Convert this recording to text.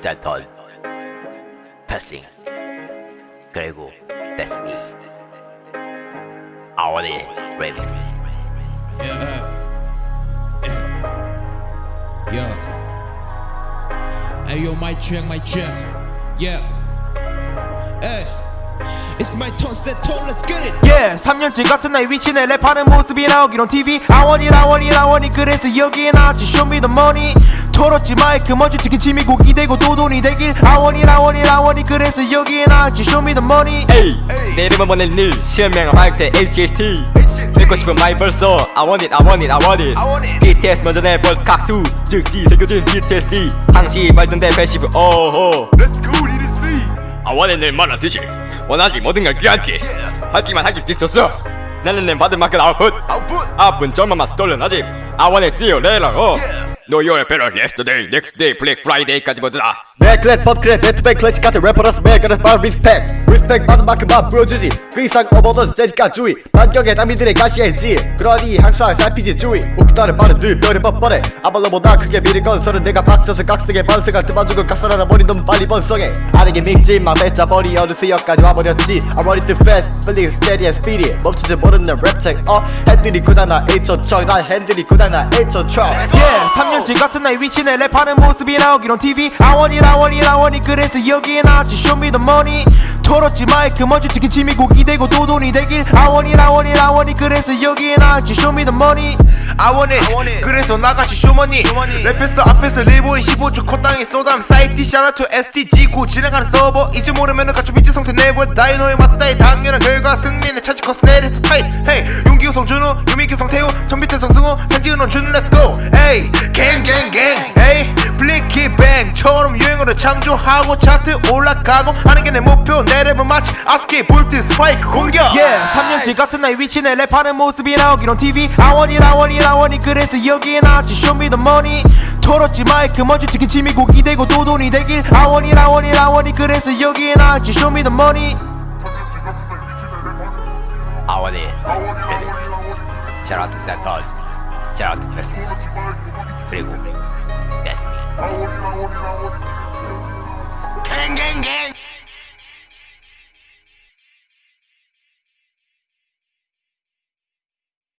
센터 패싱 그리고 That's me I want it remix Yeah, yeah, yeah. Hey yo, my check, my check. Yeah. Hey. It's my turn, set tone, let's get it. yeah 3년째 같은 나의 위치 내 랩하는 모습이 나오기론 TV. 아원이 라원이 라원이 그래서 여기에 나왔지. Show me the money. 털었지 마이크 먼지 튀긴 침이 고기 되고 도돈이 되길. 아원이 라원이 라원이 그래서 여기에 나왔지. Show me the money. 에이 내 이름은 보낼 늘 실명 화이트 HHT 듣고 싶은 마이 벌써 I want it I want it I want it. BTS 먼저 내 벌써 각두. 즉시 새겨진 BTSD 항시 말던데 패시브 오호. Let's go DDC I want it 늘 말하듯이 원하지 모든 걸 귀하게 하기만 하길 뒤쳤어 나는 내 받은 만큼 아웃풋 아픈 점만 스톨른 아직 I want it see you later 어 Know you're better yesterday, next day, Black Friday까지 모두 다 맥클렛 펀클렛 배트백 클래식 같은 래퍼라서 매그렛 바 리스펙. 리스펙 받은 만큼만 보여주지. 그 이상 오버더 세니까 주의. 반격의 장미들의 가시해지. 그러니 항상 살피지 주의. 옥다는 말은 늘 별의 뻔뻔해 아발로보다 크게 미를 건설은 내가 박쳐서 각색의 번성할 틈만주고 각설하다 버린 놈 빨리 번성해. 아니게 믿지만 맺자버리 어느 수역까지 와버렸지. I want it too fast, feeling steady and speedy. 멈추지 모르는 랩책 어? 핸들이 고장나 1초 척난 핸들이 고장나 1초 척 yeah 3년째 같은 나의 위치 내 랩하는 모습이 나오기론 TV 아원이 라 원이 라원이. 그래서 여기에 나왔지 Show me the money 털었지 마이크 먼지 튀긴 침이 고기 되고 도돈이 되길. 아원이 라원이 라원이. 그래서 여기에 나왔지 Show me the money I want it, 그래서 나같이 쇼머니. 랩했어 앞에서 리보인 15초 콧땅에 쏟아면 사이트 샤라투 STG 고 진행하는 서버. 이제 모르면은 같이 비트 상태 내볼. 다이노에 맞다이 당연한 결과 승리는 차지 커스 내려서 타이트 헤이 용기 우 성 준우 유미 규 성 태우 전비태 성 승우 산지은 원 준 렛츠고 에이 갱갱갱. 에이 뱅 처럼 유행어를 창조하고 차트 올라가고 하는 게 내 목표. 내 랩은 마치 아스키 볼트 스파이크 공격. yeah 3년째 같은 나의 위치 내 랩하는 모습이 나오기론 TV 아원이 라원이 라원이. 그래서 여기에 나왔지 money. 털었지 마이크 먼지 튀긴 침이 고기 되고 도돈이 되길. 아원이 라원이 라원이. 그래서 여기에 나왔지 to 센터 Shout out to 패싱 그리고 me 갱갱갱